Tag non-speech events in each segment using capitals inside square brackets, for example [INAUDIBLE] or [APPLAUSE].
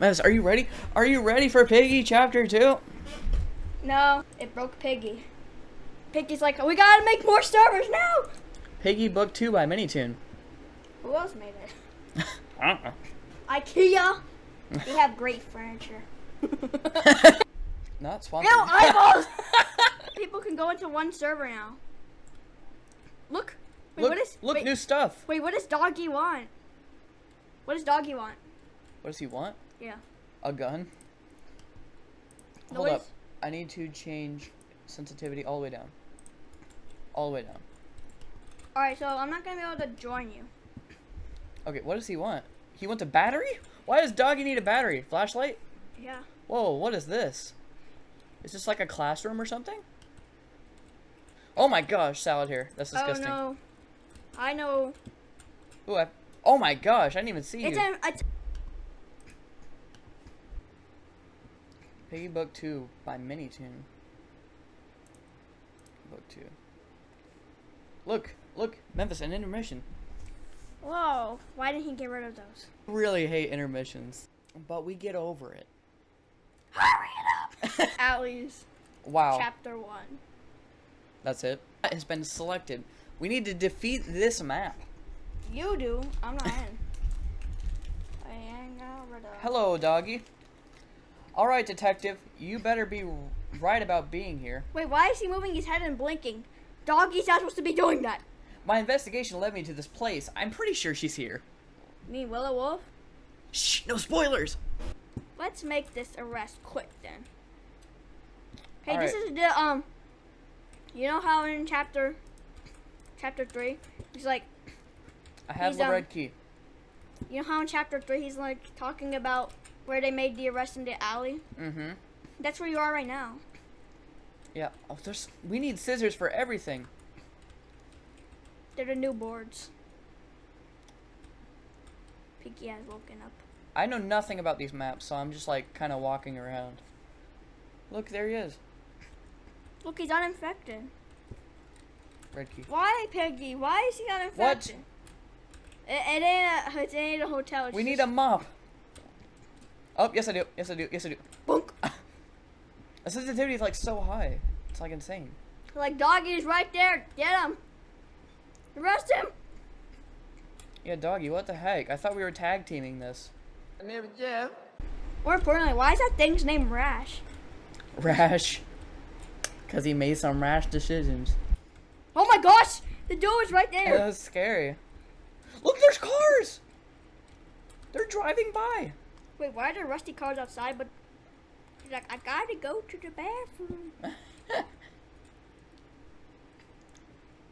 Memphis, are you ready? Are you ready for Piggy Chapter 2? No, it broke Piggy. Piggy's like, we gotta make more servers now. Piggy Book 2 by Minitoon. Who else made it? [LAUGHS] I don't know. IKEA. They have great furniture. [LAUGHS] Not Swamp. No eyeballs. [LAUGHS] People can go into one server now. Look. Wait, look, what is? look wait, new stuff. wait, what does Doggy want? What does Doggy want? What does he want? Yeah. A gun? No, Hold up. I need to change sensitivity all the way down. All the way down. All right, so I'm not gonna be able to join you. Okay, what does he want? He wants a battery? Why does Doggy need a battery? Flashlight? Yeah. Whoa, what is this? Is this like a classroom or something? Oh my gosh, salad here. That's oh, disgusting. Oh no. I know. Ooh, I, oh my gosh, I didn't even see It's you. a. Piggy Book 2 by Minitoon. Book 2. Look, look, Memphis, an intermission. whoa! Why didn't he get rid of those? Really hate intermissions, but we get over it. Hurry it up! [LAUGHS] Alleys Wow, chapter one. that's it. It has been selected. We need to defeat this map. You do. I'm not in. I ain't got rid of. Hello, doggy. Alright, detective, you better be right about being here. Wait, why is he moving his head and blinking? Doggy's not supposed to be doing that. My investigation led me to this place. I'm pretty sure she's here. Mean Willow Wolf? Shh, no spoilers! Let's make this arrest quick then. Hey, All this right. is the um. You know how in chapter, chapter three, he's like, I have the um, red key. you know how in chapter three he's like talking about where they made the arrest in the alley. Mm-hmm. That's where you are right now. Yeah. Oh, there's. We need scissors for everything. They're the new boards. Piggy has woken up. I know nothing about these maps, so I'm just like kind of walking around. Look, there he is. Look, he's uninfected. Red key. Why, Piggy? Why is he uninfected? It, it ain't a, it ain't a hotel. We need a mop. Oh, yes I do. Yes I do. Yes I do. Bonk. [LAUGHS] The sensitivity is like so high. It's like insane. Like doggy's right there. Get him. Arrest him. Yeah, doggy, what the heck? I thought we were tag teaming this. I never Jeff. More importantly, why is that thing's name Rash? Rash. Because he made some rash decisions. Oh my gosh! The door is right there. That there. was scary. Look, there's cars! They're driving by. Wait, why are there rusty cars outside? But he's like, I gotta go to the bathroom. [LAUGHS]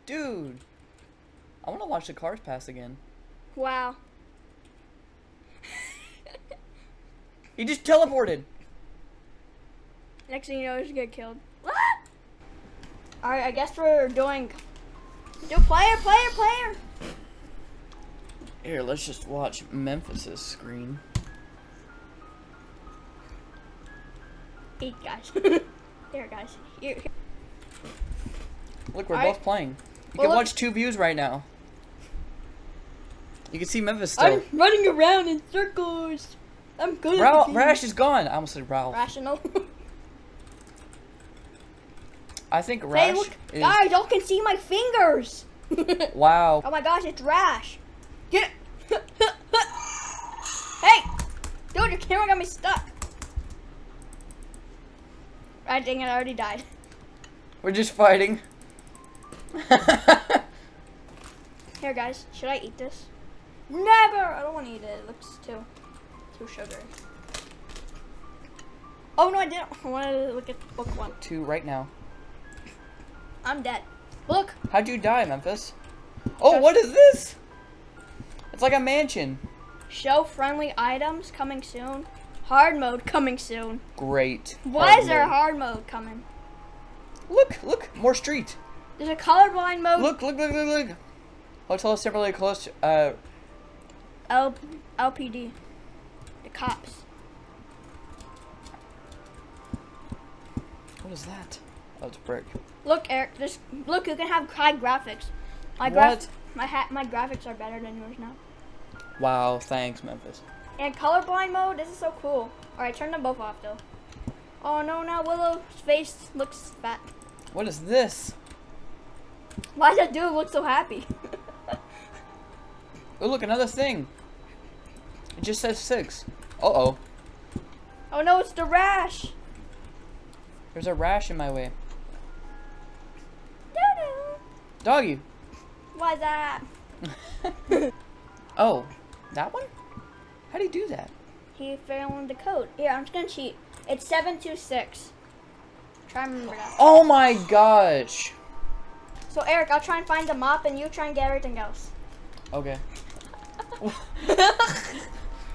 Dude. I want to watch the cars pass again. Wow. He just teleported. Next thing you know, he's gonna get killed. What? All right, I guess we're doing. Do player, player, player. Here, let's just watch Memphis's screen. Eight guys. [LAUGHS] there, guys. Here. here. Look, we're both playing. You Well, can watch two views right now. You can see Memphis still. I'm running around in circles. I'm good. Ra-. Rash is gone. I almost said Ralph. Rational. [LAUGHS] I think Rash hey, look, is. guys, y'all can see my fingers. [LAUGHS] Wow. Oh my gosh, it's Rash. Get it. hey, dude, your camera got me stuck. I dang it, I already died. We're just fighting. [LAUGHS] Here, guys, should I eat this? Never. I don't want to eat it. It looks too, too sugary. Oh no, I didn't. [LAUGHS] I wanted to look at book one. Two right now. I'm dead. Look, How'd you die, Memphis? Oh, Just- what is this? It's like a mansion. show friendly items coming soon. Hard mode coming soon. Great. Why Hard is there a mode. hard mode coming? Look, look, more street. There's a colorblind mode. Look, look, look, look, look. Hotel is similarly close to, uh, L- LPD. The cops. what is that? Oh, it's brick. Look, Eric. This look. You can have high graphics. My What? graph. My hat, My graphics are better than yours now. Wow, thanks, Memphis. And colorblind mode, this is so cool. Alright, turn them both off though. Oh no, now Willow's face looks fat. What is this? Why does that dude look so happy? [LAUGHS] Oh, look, another thing. It just says six. Uh-oh. oh no, it's the rash. There's a rash in my way. Doo-doo. Doggy. Why's that? [LAUGHS] Oh, that one? How do you do that? He found the code. Here, I'm just gonna cheat. It's 726. Try and remember that. Oh my gosh. So Eric, I'll try and find the mop and you try and get everything else. Okay. [LAUGHS]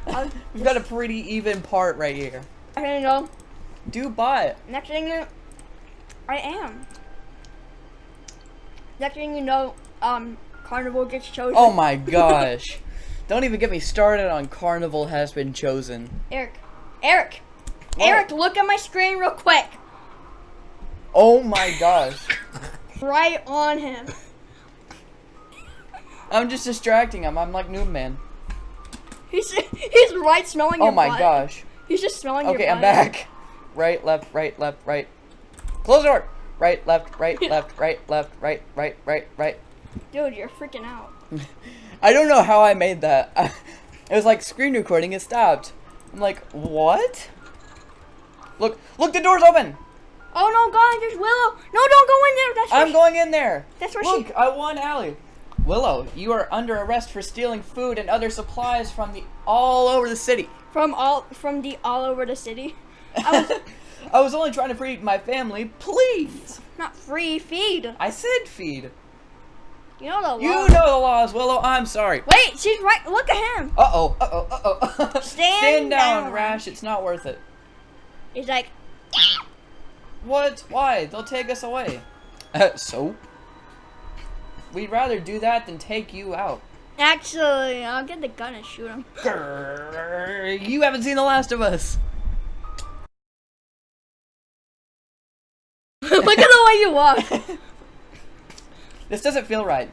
[LAUGHS] We've got a pretty even part right here. Okay, no. Do buy Next thing you I am. Next thing you know, um, Carnival gets chosen. Oh my gosh. [LAUGHS] Don't even get me started on Carnival has been chosen. Eric. Eric. What? Eric, look at my screen real quick. Oh my gosh. [LAUGHS] Right on him. [LAUGHS] I'm just distracting him. I'm like Noob Man. He's he's right smelling Oh your my butt. gosh. He's just smelling your Okay. I'm back. [LAUGHS] Right, left, right, left, right. Close the door. Right, left, right, left, right, left, right, right, right, right. Dude, you're freaking out. I don't know how I made that. [LAUGHS] It was like screen recording. is stopped. I'm like, what? Look, look, the door's open. Oh no, God, there's Willow. No, don't go in there. That's I'm she- going in there. That's where Look, she. I won Allie. Willow, you are under arrest for stealing food and other supplies from the all over the city. From all from the all over the city. I was [LAUGHS] I was only trying to feed my family. Please. not free feed. I said feed. You know the law. You know the laws, Willow. I'm sorry. Wait, she's right. Look at him. Uh oh. Uh oh. Uh oh. [LAUGHS] Stand down, down. Rash. It's not worth it. He's like, What? Why? They'll take us away. Uh, so? We'd rather do that than take you out. actually, I'll get the gun and shoot him. Grrr, You haven't seen The Last of Us. [LAUGHS] Look at the way you walk. [LAUGHS] This doesn't feel right.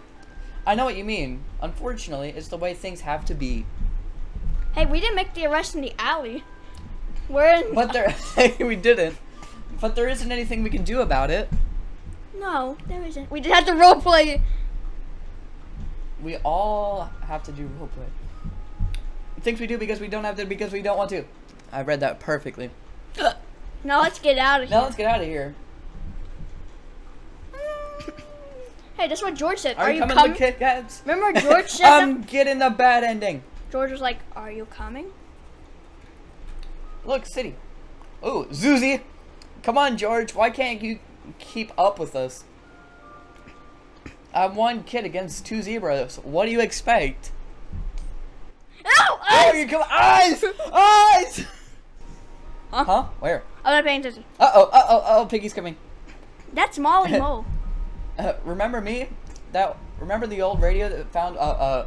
I know what you mean. Unfortunately, it's the way things have to be. Hey, we didn't make the arrest in the alley. We're in. But there, [LAUGHS] [LAUGHS] we didn't. But there isn't anything we can do about it. No, there isn't. We just had to roleplay. We all have to do roleplay. Things we do because we don't have to because we don't want to. I read that perfectly. Now let's get out of here. Now let's get out of here. Hey, that's what George said. Are, Are, you coming, coming? with Kit Kats? Remember [LAUGHS] George said I'm getting the bad ending. George was like, "Are you coming?" Look, city. Oh, Zuzy. Come on, George. Why can't you keep up with us? I'm one kid against two zebras. What do you expect? Ow! Oh, you come eyes, eyes. Huh? Huh? Where? I'm not paying attention. Uh oh, uh oh, uh oh, Piggy's coming. That's Molly [LAUGHS] Mo. Uh, remember me? That remember the old radio that found uh uh.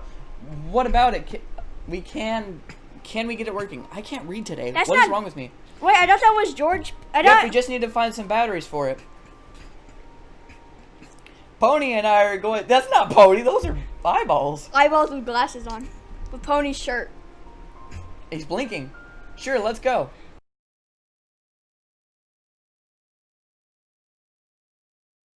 What about it? Ca- We can. Can we get it working? I can't read today. What is That's not- wrong with me? Wait, I thought that was George. I Yep, thought. we just need to find some batteries for it. Pony and I are going. That's not Pony. Those are eyeballs. eyeballs with glasses on, with Pony's shirt. He's blinking. Sure, let's go.